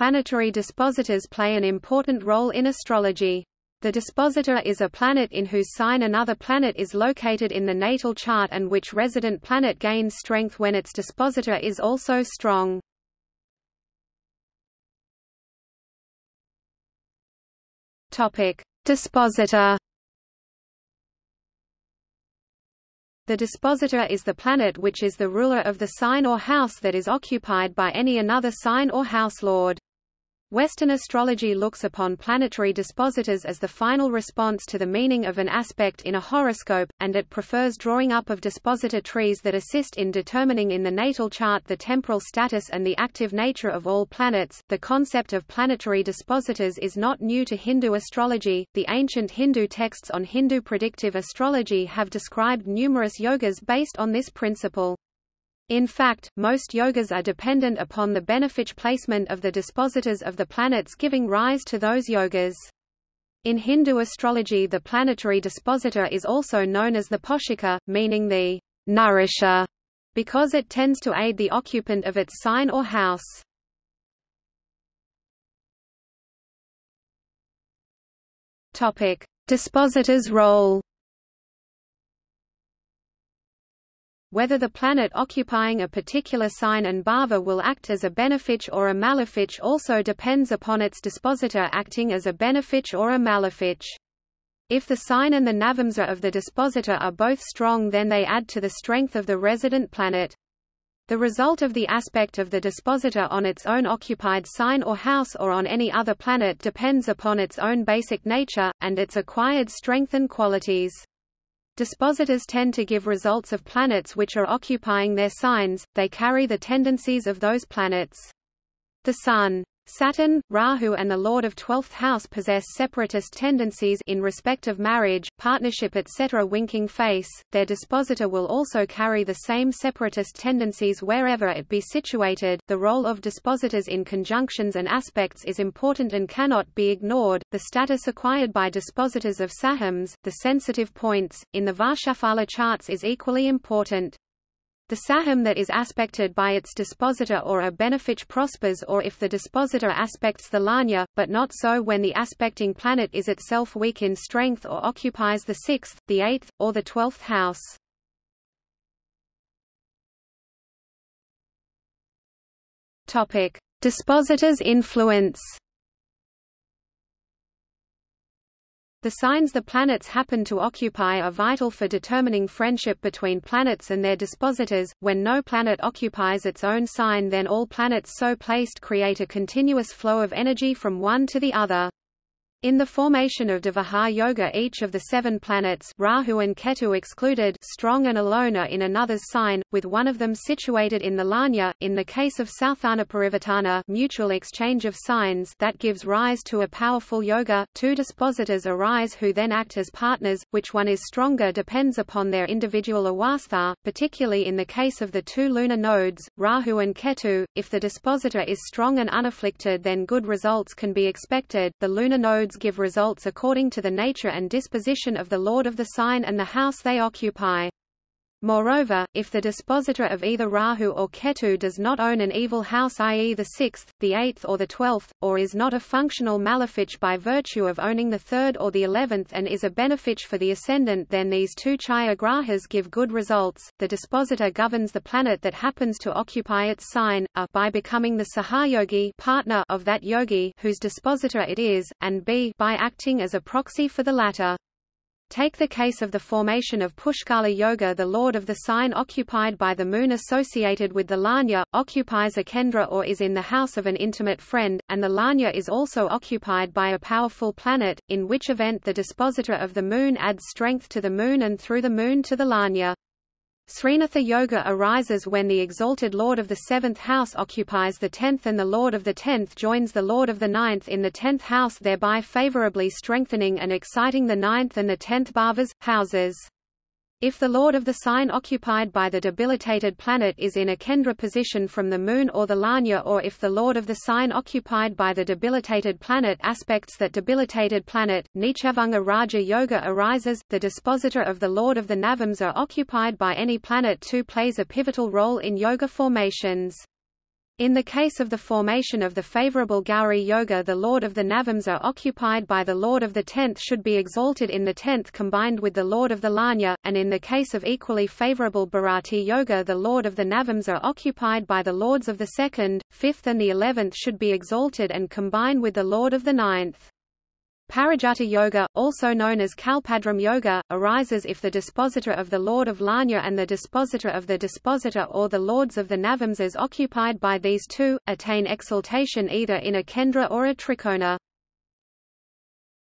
planetary dispositors play an important role in astrology. The dispositor is a planet in whose sign another planet is located in the natal chart and which resident planet gains strength when its dispositor is also strong. Topic: Dispositor The dispositor is the planet which is the ruler of the sign or house that is occupied by any another sign or house lord. Western astrology looks upon planetary dispositors as the final response to the meaning of an aspect in a horoscope, and it prefers drawing up of dispositor trees that assist in determining in the natal chart the temporal status and the active nature of all planets. The concept of planetary dispositors is not new to Hindu astrology. The ancient Hindu texts on Hindu predictive astrology have described numerous yogas based on this principle. In fact, most yogas are dependent upon the benefic placement of the dispositors of the planets giving rise to those yogas. In Hindu astrology the planetary dispositor is also known as the poshaka, meaning the nourisher, because it tends to aid the occupant of its sign or house. Dispositor's role. Whether the planet occupying a particular sign and bhava will act as a benefic or a malefic also depends upon its dispositor acting as a benefic or a malefic. If the sign and the navamsa of the dispositor are both strong then they add to the strength of the resident planet. The result of the aspect of the dispositor on its own occupied sign or house or on any other planet depends upon its own basic nature, and its acquired strength and qualities. Dispositors tend to give results of planets which are occupying their signs, they carry the tendencies of those planets. The Sun Saturn, Rahu and the Lord of Twelfth House possess separatist tendencies in respect of marriage, partnership etc. Winking face, their dispositor will also carry the same separatist tendencies wherever it be situated. The role of dispositors in conjunctions and aspects is important and cannot be ignored. The status acquired by dispositors of sahams, the sensitive points, in the Varshafala charts is equally important. The saham that is aspected by its dispositor or a benefic prospers or if the dispositor aspects the lagna, but not so when the aspecting planet is itself weak in strength or occupies the sixth, the eighth, or the twelfth house. Dispositor's influence. The signs the planets happen to occupy are vital for determining friendship between planets and their dispositors. When no planet occupies its own sign, then all planets so placed create a continuous flow of energy from one to the other. In the formation of Devagha Yoga each of the seven planets Rahu and Ketu excluded strong and alone are in another's sign, with one of them situated in the Lagna. In the case of Sauthanaparivartana mutual exchange of signs that gives rise to a powerful yoga, two dispositors arise who then act as partners, which one is stronger depends upon their individual awastha, particularly in the case of the two lunar nodes, Rahu and Ketu. If the dispositor is strong and unafflicted then good results can be expected. The lunar give results according to the nature and disposition of the lord of the sign and the house they occupy. Moreover, if the dispositor of either Rahu or Ketu does not own an evil house i.e. the sixth, the eighth or the twelfth, or is not a functional malefic by virtue of owning the third or the eleventh and is a benefic for the ascendant then these two chaya grahas give good results. The dispositor governs the planet that happens to occupy its sign, a by becoming the sahayogi partner of that yogi whose dispositor it is, and b by acting as a proxy for the latter. Take the case of the formation of Pushkala Yoga the lord of the sign occupied by the moon associated with the Lagna, occupies a Kendra or is in the house of an intimate friend, and the Lagna is also occupied by a powerful planet, in which event the dispositor of the moon adds strength to the moon and through the moon to the Lagna. Srinatha Yoga arises when the exalted Lord of the seventh house occupies the tenth and the Lord of the tenth joins the Lord of the ninth in the tenth house thereby favorably strengthening and exciting the ninth and the tenth bhavas, houses. If the lord of the sign occupied by the debilitated planet is in a Kendra position from the Moon or the Lagna or if the lord of the sign occupied by the debilitated planet aspects that debilitated planet, Nichabhanga Raja Yoga arises, the dispositor of the lord of the Navamsa occupied by any planet too plays a pivotal role in yoga formations. In the case of the formation of the favorable Gauri Yoga the lord of the Navamsa occupied by the lord of the tenth should be exalted in the tenth combined with the lord of the Lagna, and in the case of equally favorable Bharati Yoga the lord of the Navamsa occupied by the lords of the second, fifth and the eleventh should be exalted and combine with the lord of the ninth. Parijata Yoga, also known as Kalpadram Yoga, arises if the dispositor of the Lord of Lagna and the dispositor of the dispositor or the lords of the Navamsas occupied by these two, attain exaltation either in a Kendra or a Trikona.